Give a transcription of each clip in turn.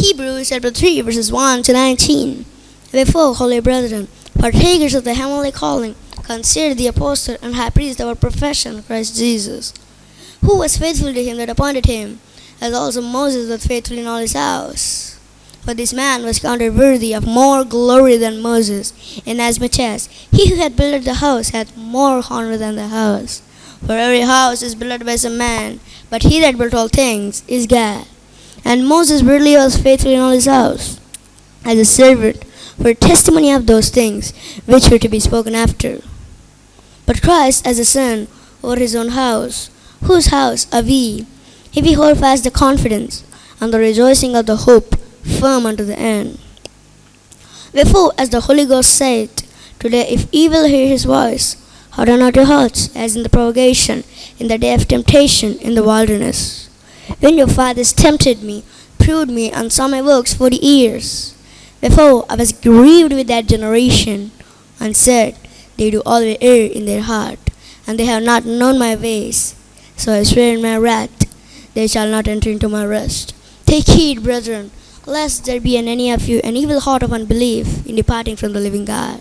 Hebrews chapter 3, verses 1 to 19. Wherefore, holy brethren, partakers of the heavenly calling, consider the apostle and high priest of our profession, Christ Jesus, who was faithful to him that appointed him, as also Moses was faithful in all his house. For this man was counted worthy of more glory than Moses, inasmuch as he who had built the house had more honor than the house. For every house is built by some man, but he that built all things is God. And Moses really was faithful in all his house, as a servant for testimony of those things which were to be spoken after. But Christ as a son over his own house, whose house are we, if we hold fast the confidence and the rejoicing of the hope firm unto the end. Wherefore, as the Holy Ghost said, Today, if ye will hear his voice, harden not your hearts, as in the provocation, in the day of temptation in the wilderness. When your fathers tempted me, proved me, and saw my works forty years. Wherefore I was grieved with that generation, and said, They do always err in their heart, and they have not known my ways. So I swear in my wrath, they shall not enter into my rest. Take heed, brethren, lest there be in any of you an evil heart of unbelief in departing from the living God.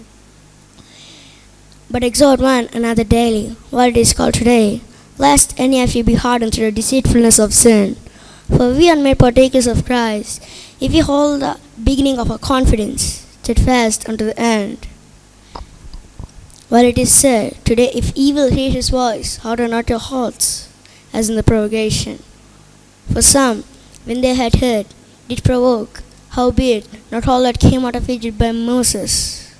But exhort one another daily, while it is called today, lest any of you be hardened through the deceitfulness of sin. For we are made partakers of Christ, if we hold the beginning of our confidence steadfast unto the end. While it is said, Today if ye will hear his voice, harden not your hearts, as in the provocation. For some, when they had heard, did provoke, howbeit not all that came out of Egypt by Moses.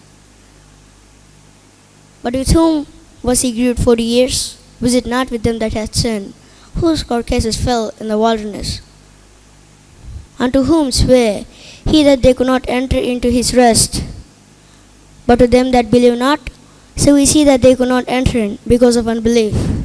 But with whom was he grieved forty years? Was it not with them that had sinned, whose carcasses fell in the wilderness? Unto whom swear he that they could not enter into his rest? But to them that believe not, so we see that they could not enter in because of unbelief.